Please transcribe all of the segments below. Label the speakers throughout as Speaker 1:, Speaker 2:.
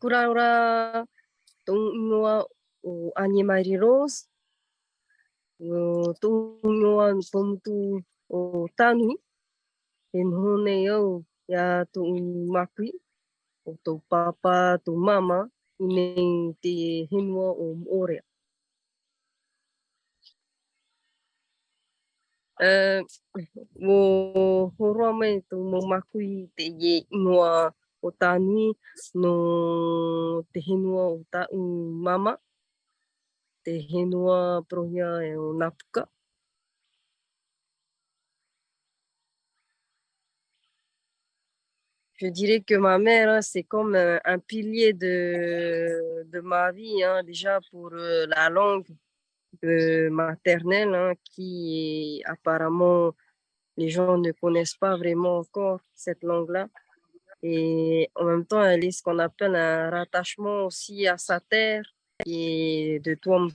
Speaker 1: kuraura ingoa o Animari Rose, o tungoa pomutu o Tanui, e nei au ia tu makui, o tō papa, tō mama, i nei te henua o Moorea. Uh, o horoa mai tō mō makui te ye ingoa mama, e. Je dirais que ma mère, c'est comme un, un pilier de, de, ma vie, hein, déjà pour euh, la langue maternelle, hein, qui apparemment les gens ne connaissent pas vraiment encore cette langue-là. Et en même temps, elle est ce qu'on appelle un rattachement aussi à sa terre et de toi.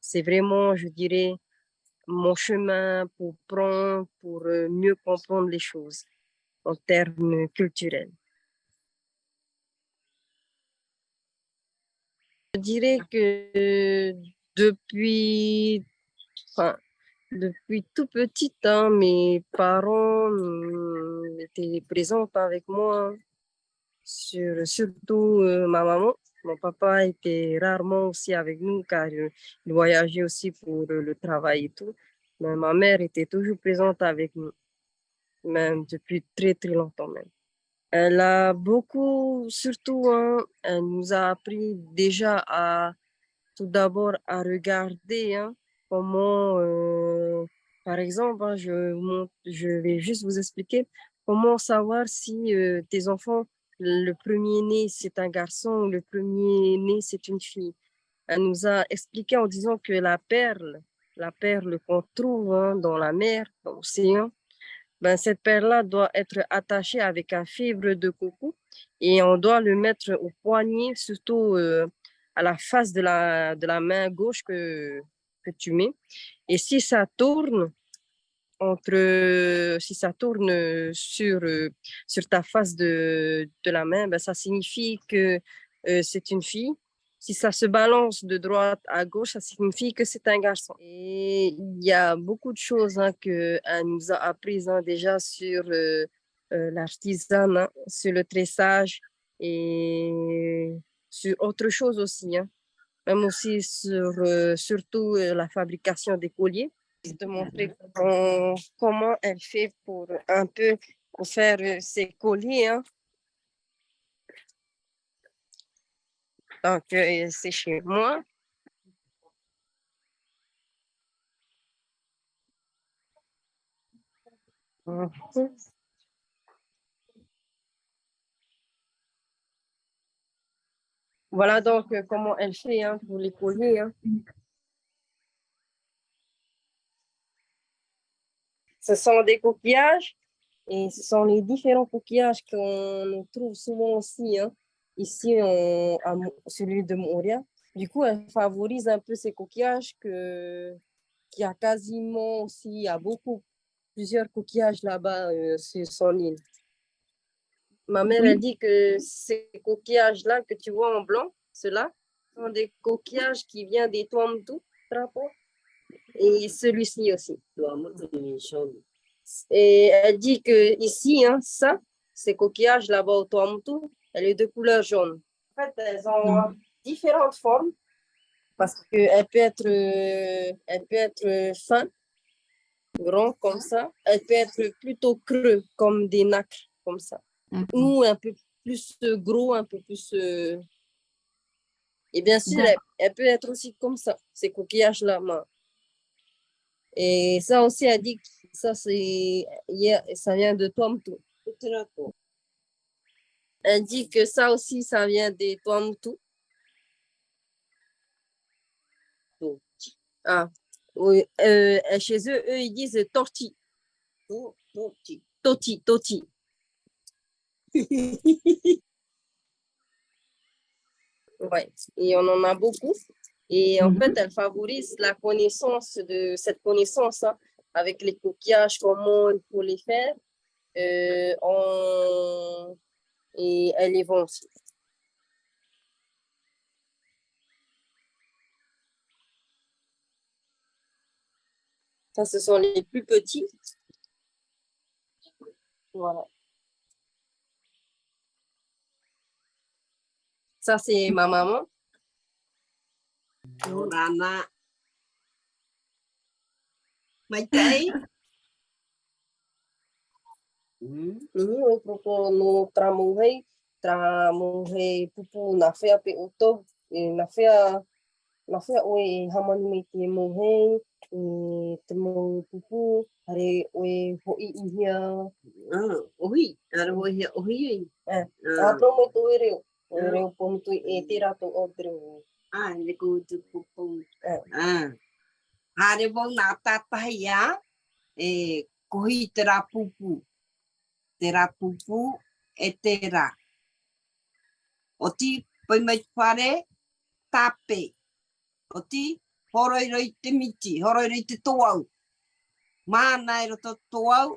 Speaker 1: C'est vraiment, je dirais, mon chemin pour prendre, pour euh, mieux comprendre les choses en termes culturels. Je dirais que depuis, depuis tout petit, hein, mes parents euh, étaient présents avec moi, sur, surtout euh, ma maman. Mon papa était rarement aussi avec nous car euh, il voyageait aussi pour le travail et tout. Mais ma mère était toujours présente avec nous même depuis très très longtemps même. Elle a beaucoup, surtout, hein, elle nous a appris déjà à tout d'abord à regarder hein, comment, euh, par exemple, hein, je, je vais juste vous expliquer comment savoir si euh, tes enfants, le premier-né c'est un garçon ou le premier-né c'est une fille. Elle nous a expliqué en disant que la perle, la perle qu'on trouve hein, dans la mer, dans l'océan, ben, cette perle-là doit être attachée avec un fibre de coco et on doit le mettre au poignet, surtout euh, à la face de la, de la main gauche que, que tu mets. Et si ça tourne, entre, si ça tourne sur, sur ta face de, de la main, ben, ça signifie que euh, c'est une fille. Si ça se balance de droite à gauche, ça signifie que c'est un garçon. Et il y a beaucoup de choses hein, qu'elle nous a apprises hein, déjà sur euh, euh, l'artisanat, sur le tressage et sur autre chose aussi. Hein. Même aussi sur euh, surtout euh, la fabrication des colliers. De montrer comment elle fait pour un peu pour faire euh, ses colliers. Hein. Donc, c'est chez moi. Mhm. Voilà donc euh, comment elle fait hein, pour les colliers. Hein. Ce sont des coquillages et ce sont les différents coquillages qu'on trouve souvent aussi. Hein ici en, à celui de Moria. Du coup, elle favorise un peu ces coquillages que qui a quasiment aussi, il y a beaucoup, plusieurs coquillages là-bas euh, sur son île. Ma mère, elle dit que ces coquillages-là que tu vois en blanc, ceux-là, sont des coquillages qui viennent des Tuamtu, et celui-ci aussi. Et elle dit que ici, hein, ça, ces coquillages là-bas au Tuamtu, elle est de couleur jaune. En fait, elles ont mm. différentes formes parce qu'elle peut être, euh, elle peut être fin, grand comme ça. Elle peut être plutôt creux comme des nacres comme ça. Ou un peu plus gros, un peu plus... Euh, et bien sûr, elle, peut être aussi comme ça, ces coquillages-là. Et ça aussi, elle dit que ça, ça vient de Tomto. Elle dit que ça aussi, ça vient des Tuamutu. Ah, oui. Euh, chez eux, eux, ils disent torti. Toti. Toti, toti. Ouais, et on en a beaucoup. Et en fait, elle favorise la connaissance de cette connaissance hein, avec les coquillages, comment il faut les faire. Euh, on et elle les vend aussi. Ça, ce sont les plus petits. Voilà. Ça, c'est ma maman.
Speaker 2: Nana. Maitei. Mm.
Speaker 1: Ni o Mm. no tramuhei, tramuhei pupu na fea pe o e na fea, na fea oe e hamani mei te mouhei, e te mou pupu, are oe hoi i hia.
Speaker 2: Ah, ohi, are hoi hia ohi i.
Speaker 1: Eh, ah. a promo to e reo. E reo pomu tu e te rato o te reo.
Speaker 2: Ah, le ko tu.
Speaker 1: Eh.
Speaker 2: Ah. Hare wong nā tātahi ia, e kohi te rā pupu. Te rā pupu e te rā. O ti pai mai whare, tāpe. O ti horoiroi te miti, horoiroi te toau. Māna e roto toau,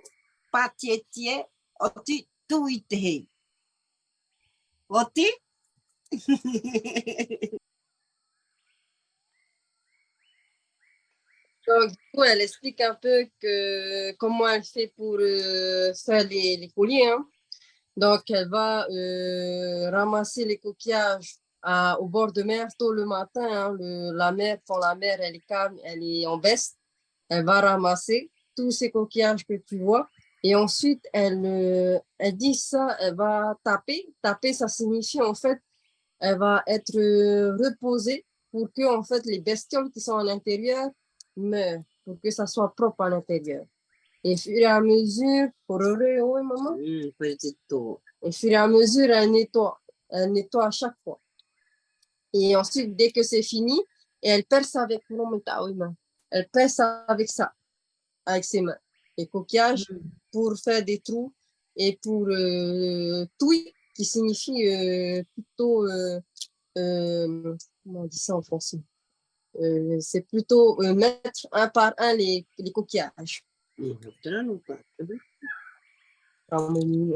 Speaker 2: pātietie, o ti tui te hei. Ti?
Speaker 1: Donc, du coup, elle explique un peu comment elle fait pour euh, faire les, les colliers. hein. Donc, elle va euh, ramasser les coquillages au bord de mer tôt le matin. hein. La mer, quand la mer elle est calme, elle est en baisse, elle va ramasser tous ces coquillages que tu vois. Et ensuite, elle, euh, elle dit ça, elle va taper. Taper, ça signifie en fait, elle va être reposée pour que en fait les bestioles qui sont à l'intérieur meurent, pour que ça soit propre à l'intérieur. Et au fur et à mesure, pour oui, maman,
Speaker 2: te tō.
Speaker 1: au fur et à mesure, elle nettoie, elle nettoie à chaque fois. Et ensuite, dès que c'est fini, et elle perce avec non, mais t'as- oui, maman. Elle perce avec ça, avec ses mains. Les coquillages pour faire des trous et pour euh, touille, qui signifie euh, plutôt, euh, euh, comment on dit ça en français? C'est plutôt mettre un par un les, les coquillages.
Speaker 2: Mm.
Speaker 1: Harmonie,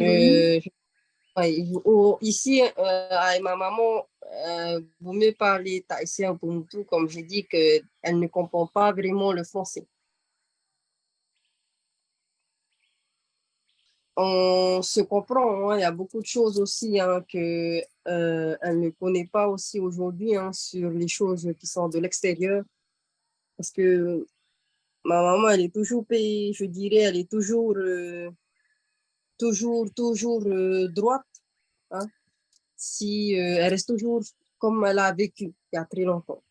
Speaker 1: euh, ici, euh, ma maman, euh, vaut mieux parler thaïsien pour tout, comme j'ai dit, qu'elle ne comprend pas vraiment le français. On se comprend, hein, il y a beaucoup de choses aussi hein, que euh, ne connaît pas aussi aujourd'hui hein, sur les choses qui sont de l'extérieur. Parce que ma maman, elle est toujours je dirais, elle est toujours, euh, toujours, toujours droite. Hein. Si euh, elle reste toujours comme elle a vécu il y a très longtemps.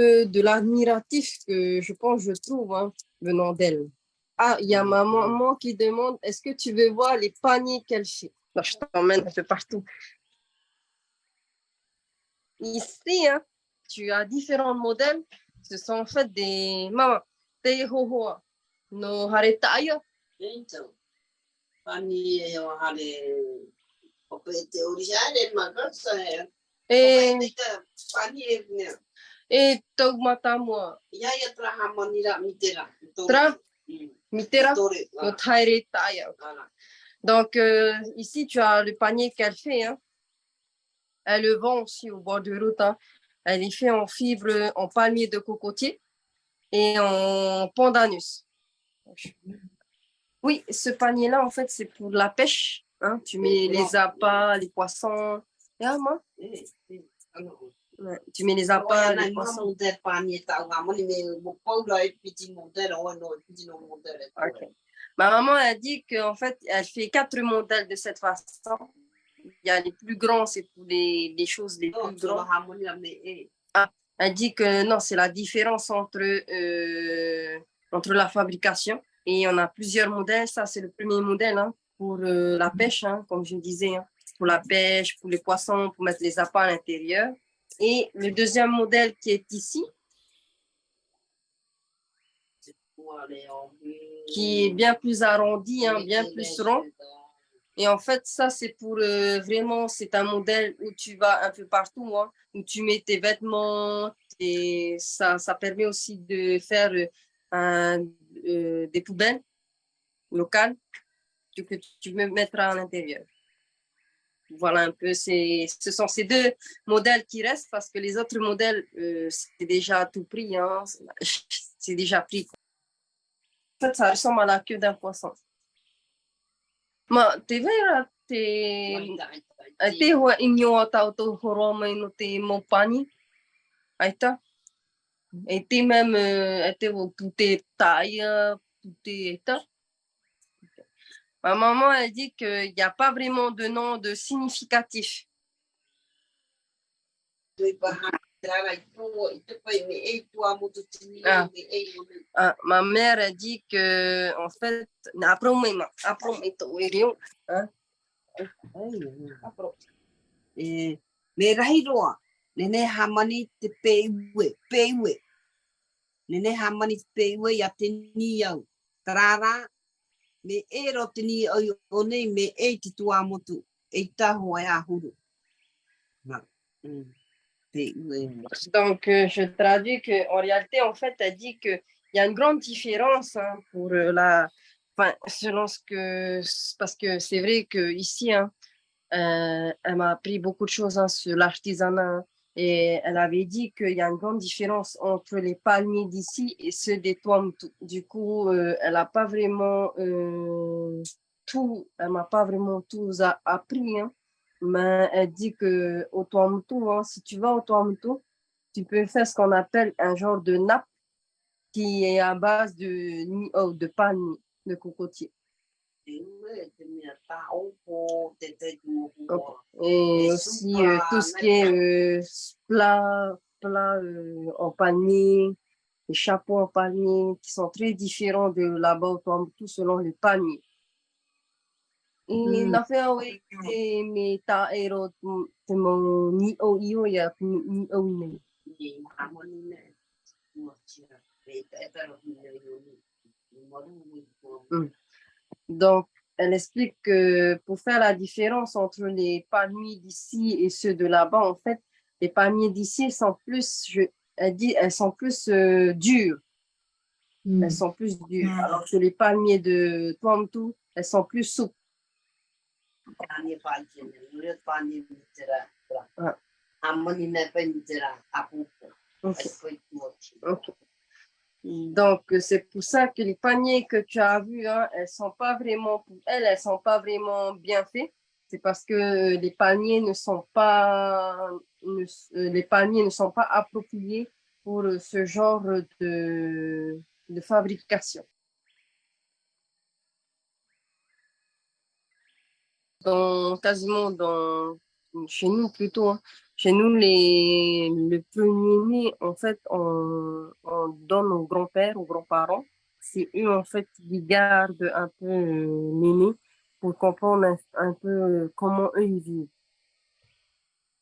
Speaker 1: Euh, de l'admiratif que je pense, je trouve, hein, venant d'elle. Ah, il y a ma maman qui demande, est-ce que tu veux voir les paniers qu'elle fait? Là, je t'emmène un peu partout. Ici, hein, tu as différents modèles. Ce sont en fait des maman, des hohoa, no haretaya.
Speaker 2: Então, pani e o hale o pe te orixare magasa e.
Speaker 1: Et,
Speaker 2: O pe te pani e nea.
Speaker 1: et taumatamua,
Speaker 2: Ia ia tra hamanira mitera.
Speaker 1: Tra?
Speaker 2: Mm.
Speaker 1: mitera, no tairetaya.
Speaker 2: Voilà.
Speaker 1: Donc, euh, ici, tu as le panier qu'elle fait. hein. Elle le vend aussi au bord de route. hein. Elle est fait en fibre, en palmier de cocotier et en pandanus. Oui, ce panier-là, en fait, c'est pour la pêche. hein. Tu mets les appâts, les poissons. Ah, moi, ouais, Tu mets les appâts, les poissons.
Speaker 2: mamo te pani e tau ngamoni me mo paula e piti mo te roa no e piti no mo te re.
Speaker 1: Ok. Ma maman a dit qu'en fait, elle fait quatre modèles de cette façon. Il y a les plus grands, c'est pour les, les choses les plus grandes.
Speaker 2: hamonira me e.
Speaker 1: Elle dit que non, c'est la différence entre, euh, entre la fabrication. Et on a plusieurs modèles. Ça, c'est le premier modèle hein, pour euh, la pêche, hein, comme je disais. hein. Pour la pêche, pour les poissons, pour mettre les appâts à l'intérieur. Et le deuxième modèle qui est ici, qui est bien plus arrondi, bien plus rond. Et en fait, ça, c'est pour euh, vraiment, c'est un modèle où tu vas un peu partout, où tu mets tes vêtements, et ça, ça permet aussi de faire un, des poubelles locales que tu peux mettre à l'intérieur. Voilà un peu, ce sont ces deux modèles qui restent parce que les autres modèles, c'est déjà tout pris, hein, c'est déjà pris. En fait, ça ressemble à la queue d'un poisson. No te mopani. Aita. E te mem, e te o pute taia, pute eta. Ma maman, elle dit qu'il n'y a pas vraiment de nom de significatif. Ah. Ah, ma mère a dit que, en fait, hein?
Speaker 2: e rahi roa nene hamani te peiwe peiwe. Nene hamani te peiwe ya te ni au tarara me e ro te ni au o nei me e te tua motu. E taho ai ahuru
Speaker 1: mm. Donc, euh, je traduis que en réalité, en fait, elle dit qu'il y a une grande différence hein, pour euh, la, enfin, selon ce que, parce que c'est vrai que ici, hein, euh, elle m'a appris beaucoup de choses hein, sur l'artisanat et elle avait dit qu'il y a une grande différence entre les palmiers d'ici et ceux des Tuamutu. Du coup, elle n'a pas vraiment tout, elle m'a pas vraiment tout appris. Hein mais elle dit que au Tuamutu, hein, si tu vas au Tuamutu, tu peux faire ce qu'on appelle un genre de nappe qui est à base de, oh, de palmier, de cocotier. Et aussi euh, tout ce qui est euh, plat, plat euh, en palmier, les chapeaux en palmier qui sont très différents de là-bas au Tuamutu selon les te me te mo ni o o ni. Ni nei. Donc, elle explique que pour faire la différence entre les palmiers d'ici et ceux de là-bas, en fait, les palmiers d'ici sont plus, je, elle dit, elles sont plus euh, dures. Mm. Elles sont plus dures. Mm. Alors que les palmiers de Tuamtu, elles sont plus souples. Donc, c'est pour ça que les paniers que tu as vus, hein, elles sont pas vraiment, pour elles, elles sont pas vraiment bien faits. C'est parce que les paniers ne sont pas, euh, les paniers ne sont pas appropriés pour ce genre de, de fabrication. dans, quasiment dans, chez nous plutôt, hein. Chez nous, les, le premier-né, en fait, on, on donne aux grands-pères, aux grands-parents. C'est eux, en fait, qui gardent un peu euh, pour comprendre un, peu euh, comment eux, ils vivent.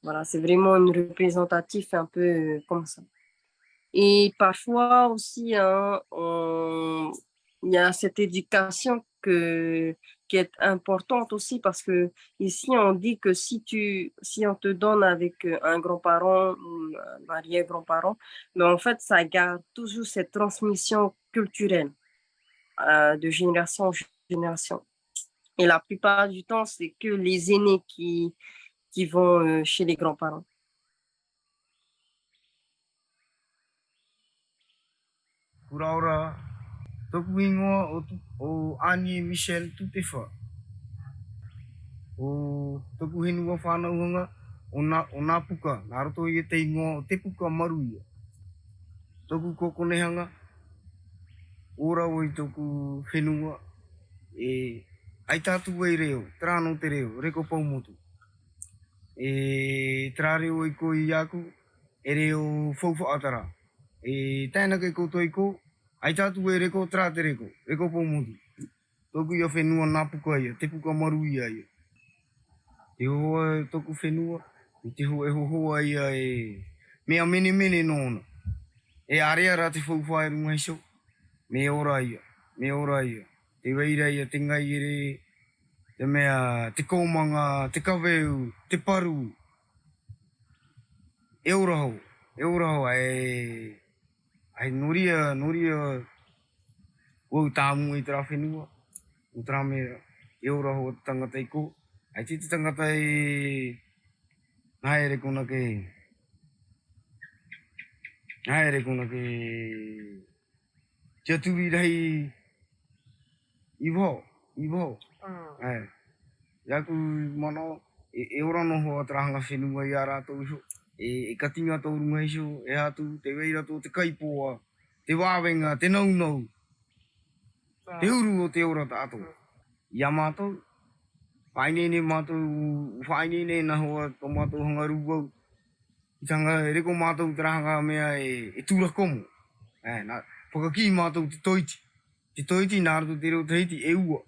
Speaker 1: Voilà, c'est vraiment une représentatif un peu euh, comme ça. Et parfois aussi, hein, il y a cette éducation que qui est importante aussi parce que ici on dit que si tu si on te donne avec euh, un grand-parent ou un arrière-grand-parent, mais en fait ça garde toujours cette transmission culturelle euh, de génération en génération. Et la plupart du temps, c'est que les aînés qui, qui vont euh, chez les grands-parents.
Speaker 3: Toku ingoa o, o Ani Michel Tutefa. O toku henua whānau hanga o nā, o nā puka, nā roto i e te ingoa o te puka maru ia. Toku kokonehanga, ora o i toku whenua, e ai tātu wei reo, trāno te reo, reko paumotu. E trā reo i ko i aku, e reo faufa atara. E tēnā kei koutou i kou, ai tātu e reko trā te reko, reko pō motu. Tōku ia whenua nā puka ia, te puka maru ia ia. Te hoa e tōku whenua, i te hoa e hohoa ia e mea mene mene nōna. E area rā te whauwhae runga iso, me ora ia, me ora ia. Te weira ia, te ngai ere, te mea, te kōmanga, te kaweu, te paru. E uraho, e uraho, e... ai noria, noria, o tāmu i tera whenua, o tera me e uraho o tangata i ko. Ai te te tangata i, nā ere kona ke, nā ere kona ke, te aturi rahi, i wao, i wao. Ai. Ia ku mana e, e ora no ho atrahanga whenua i a rātou iho. E, e katinga tō runga iso, e atu, te weira tō te kaipoa, te wāwenga, te nau nau, te uru o te ora tātou. Ia mātou, whainene mātou, whainene na hoa tō mātou hanga rūwau. I tanga e reko mātou trahanga mea e, e tūra komo. E, nā, whakaki mātou te toiti. Te toiti nā rato te reo teiti e ua.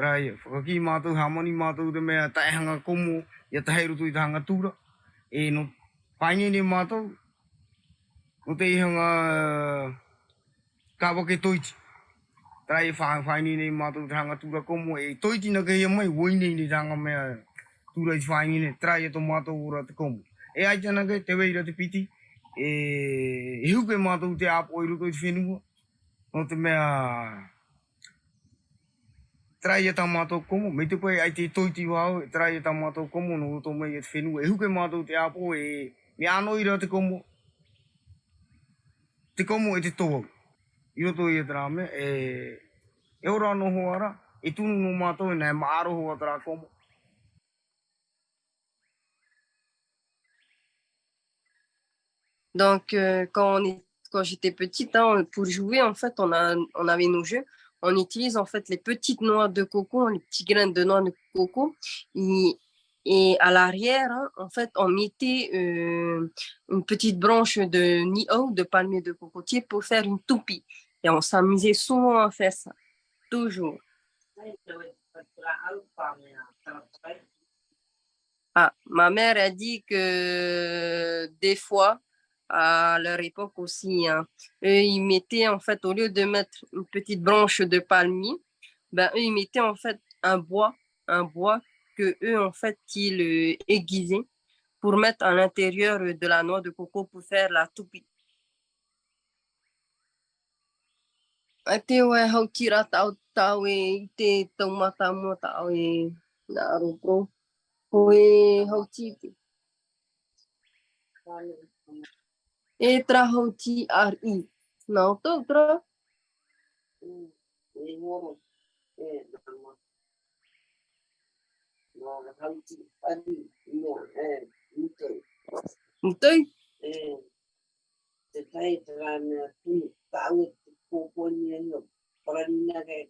Speaker 3: Rai, whakaki mātou, hamani mātou te mea taihanga komo, ia tahe roto i te hanga tūra. E no, whainene mātou, no te ihanga ka wake toiti. Rai, whainene mātou te hanga tūra komo, e toiti na kehia mai, woine ni te hanga mea tūra i whainene, trai e to mātou ora te komo. E ai tana ke, te weira te piti, e, e huke mātou te apo i roto i te whenua, no te mea, trai tā mātou komo, me te koe ai te toiti wāu, e trai e tā mātou komo no roto mai e te whenua, e huke mātou te apo e, me ano ira te komo, te komo e te toa. I roto i e tera me, e, e ora no hoara, e tunu no mātou e nei maaro hoa tera komo.
Speaker 1: Donc, euh, quand, quand j'étais petite, hein, pour jouer, en fait, on, a, on avait nos jeux. On utilise en fait les petites noix de coco, les petits grains de noix de coco. Et, à l'arrière, hein, en fait, on mettait euh, une petite branche de nio, de palmier de cocotier, pour faire une toupie. Et on s'amusait souvent à faire ça, toujours. Ah, ma mère a dit que des fois, à leur époque aussi, hein, eux, ils mettaient en fait, au lieu de mettre une petite branche de palmier, ben, eux, ils mettaient en fait un bois, un bois que eux, en fait, ils euh, aiguisaient pour mettre à l'intérieur de la noix de coco pour faire la toupie. Tra hau ti ar i. Nā o tau tra.
Speaker 2: E ngoro, e nama. Nā hauti ari, ina, e, mutai.
Speaker 1: Mutai.
Speaker 2: E, te tai te rāna tunu, tāu e te kōponi e no, pararina ke,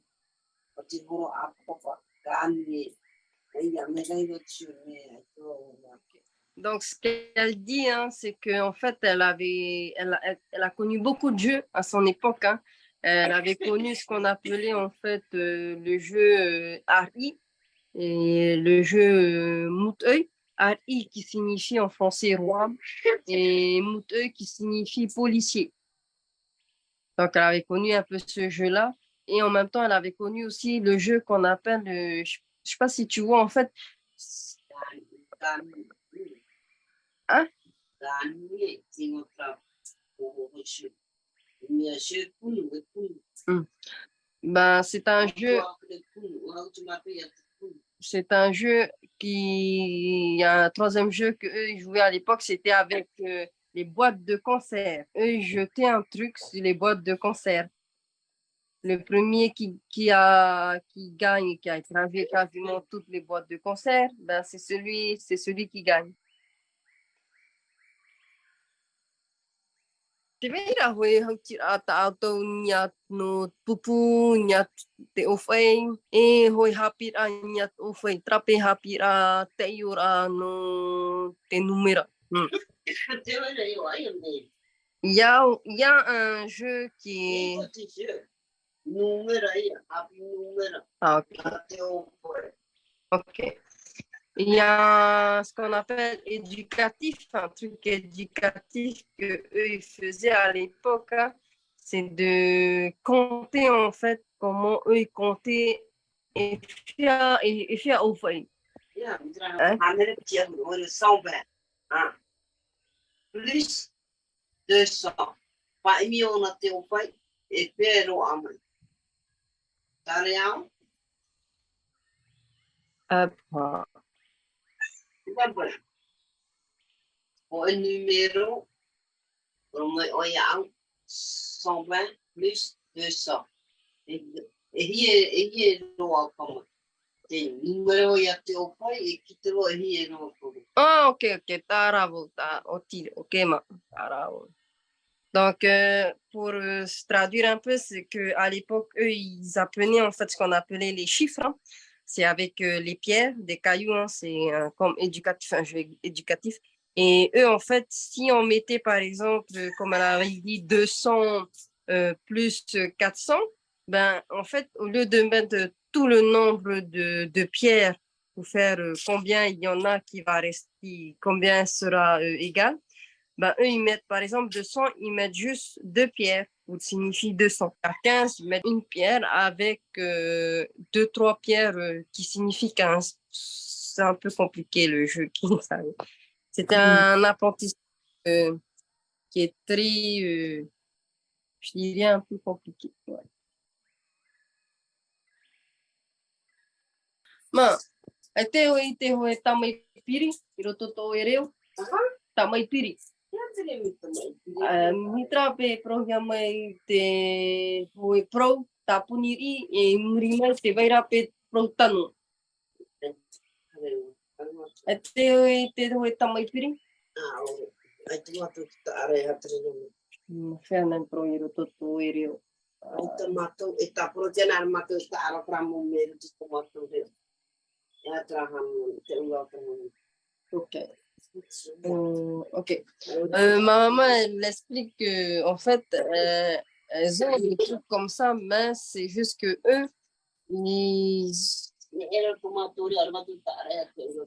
Speaker 2: o te horo a papa, kāni e, e ia me gai
Speaker 1: Donc, ce qu'elle dit, hein, c'est qu'en fait, elle, avait, elle, a- connu beaucoup de jeux à son époque. hein. Elle avait connu ce qu'on appelait en fait euh, le jeu euh, Ari et le jeu euh, Mouteuil. Ari qui signifie en français roi et Mouteuil qui signifie policier. Donc, elle avait connu un peu ce jeu-là. Et en même temps, elle avait connu aussi le jeu qu'on appelle, euh, je ne sais pas si tu vois, en fait. Hein?
Speaker 2: Kunu.
Speaker 1: ben, c'est un jeu c'est un jeu qui, il y a un troisième jeu que eux ils jouaient à l'époque, c'était avec euh, les boîtes de concert. Eux, ils jetaient un truc sur les boîtes de concert. Le premier qui, qui, a, qui gagne, qui a écrasé quasiment toutes les boîtes de concert, ben, c'est celui, c'est celui qui gagne. Te veira hoi hau a tātou ni a no pupu, ni a te owhai, e hoi hapira ni a owhai, trape hapira te iora no te numera. Hmm. Il y a, il y a un jeu qui est... Ah, ok. ok. Il y a ce qu'on appelle éducatif, un truc éducatif que eux ils faisaient à l'époque, hein. c'est de compter en fait comment eux ils comptaient et fia et fia au fai.
Speaker 2: Ya, mitra.
Speaker 1: Hein?
Speaker 2: Andere tia ore 120. Ah. Plus 200. Pa imi ona te o pai e pero amai. Tare au?
Speaker 1: Apa.
Speaker 2: Au numéro, on a 120 plus 200. Et hier, et loa kama. Te.
Speaker 1: Ah, ok, ok, taravo. Donc, euh, pour euh, traduire un peu, c'est que à l'époque, eux, ils apprenaient en fait ce qu'on appelait les chiffres. hein. C'est avec euh, les pierres, des cailloux, hein, c'est euh, comme éducatif, un jeu éducatif. Et eux, en fait, si on mettait par exemple, comme elle avait dit, 200 euh, plus 400, ben, en fait, au lieu de mettre tout le nombre de, pierres pour faire combien il y en a qui va rester, combien sera égal, ben, eux, ils mettent par exemple 200, ils mettent juste deux pierres, ou signifie 200. À 15, ils mettent une pierre avec euh, deux, trois pierres euh, qui signifient 15. C'est un peu compliqué le jeu. C'était un apprentissage euh, qui est très, euh, je dirais, un peu compliqué. Ouais. Ma, Ni tra pe prohia mai te hoi pro ta puniri e muri mai te vaira pe pro tanu. E te hoi te hoi tamai piri?
Speaker 2: Ai tu matu ki ta arei hatere nuna.
Speaker 1: Whea nai pro iro toto e reo.
Speaker 2: Ai ta matu, e ta pro tiana ar matu e ta ara pramu me iro tuto matu reo. E atra hamu, te ula pramu.
Speaker 1: Okay. Euh, ok. Euh, ma maman, elle explique que, en fait, euh, elles ont des trucs comme ça, mais c'est juste que eux, ils.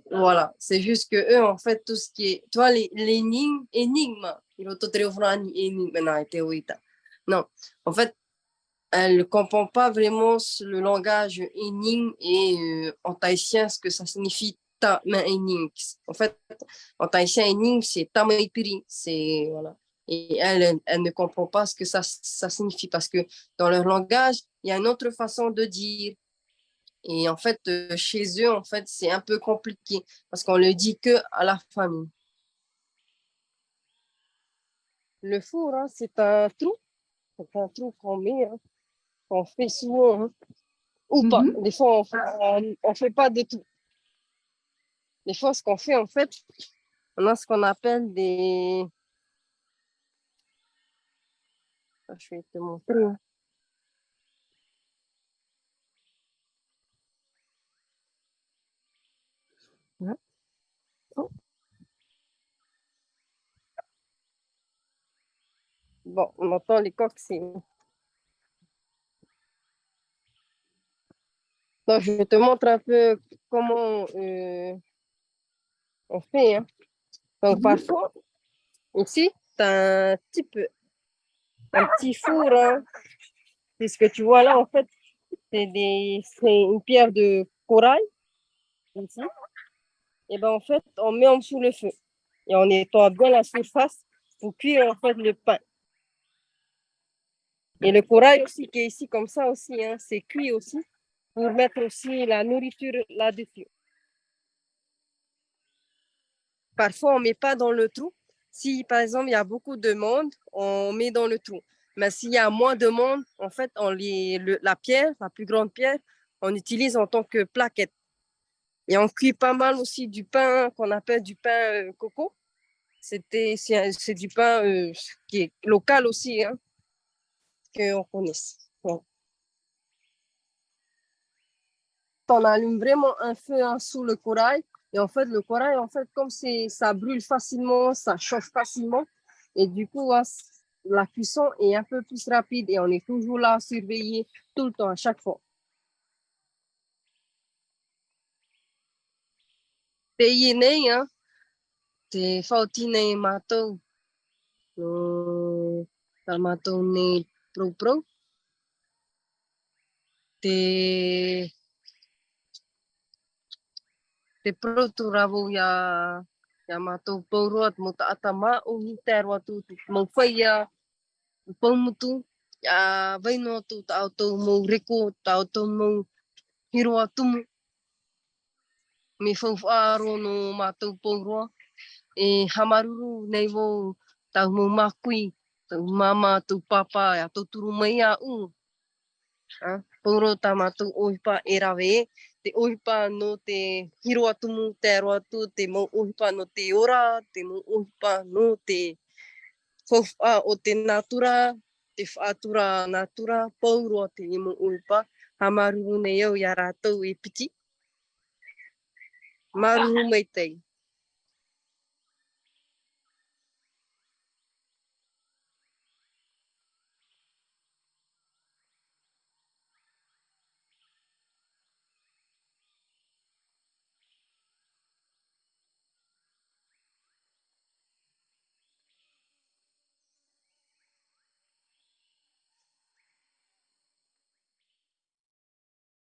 Speaker 1: Voilà, c'est juste que eux, en fait, tout ce qui est, les, l'énigme, énigme. Non, en fait, elle ne comprend pas vraiment le langage énigme et euh, en tahitien, ce que ça signifie ta. En fait, en tahitien, énigme, c'est ta c'est, voilà. Et elle, elle, ne comprend pas ce que ça, ça signifie parce que dans leur langage, il y a une autre façon de dire. Et en fait, euh, chez eux, en fait, c'est un peu compliqué parce qu'on le dit que à la famille. Le four, hein, c'est un trou. C'est un trou qu'on met, hein, qu'on fait souvent. hein. Ou pas. Des fois, on fait, on fait pas de tout. Des fois, ce qu'on fait, en fait, on a ce qu'on appelle des... Ah, Je vais te montrer. hein. Oh. Bon, on entend les coques, c'est... Donc, je te montre un peu comment euh, on fait. hein. Donc, parfois, ici, tu as un petit peu, un petit four. hein. C'est ce que tu vois là, en fait, c'est des, c'est une pierre de corail. Ici. Et ben en fait, on met en dessous le feu. Et on nettoie bien la surface pour cuire en fait le pain. Et le corail aussi qui est ici comme ça aussi, hein, c'est cuit aussi pour mettre aussi la nourriture là-dessus. Parfois, on ne met pas dans le trou. Si, par exemple, il y a beaucoup de monde, on met dans le trou. Mais s'il y a moins de monde, en fait, on les, le- la pierre, la plus grande pierre, on utilise en tant que plaquette. Et on cuit pas mal aussi du pain qu'on appelle du pain euh, coco. C'était, c'est du pain euh, qui est local aussi, hein, qu'on connaisse. Ouais. On allume vraiment un feu hein, sous le corail. Et en fait, le corail, en fait, comme ça brûle facilement, ça chauffe facilement. Et du coup, hein, la cuisson est un peu plus rapide et on est toujours là à surveiller tout le temps, à chaque fois. Nei, hein, pro pro. Te te protu rawo ia, ia mātou pauroa mo ta ata mā o hi te aroa tū te mau whaia, paumutu, ia waino atu ta au tau mau reko, ta au tau mau hiroa tumu. Me whauwhaaro no mātou pauroa, e hamaruru nei wau tau mau mākui, tau mama, tau papa, ia tau turu mai a u. Ha? Pauro tā mātou oipa e rawe e, te ohipa no te hiro atumu, te aro atu, te mau ohipa no te ora, te mau ohipa no te whauwha o te natura, te whaatura natura, pauroa te imo ohipa, ha maruru nei au i a rātou e piti. Maruru mai tei.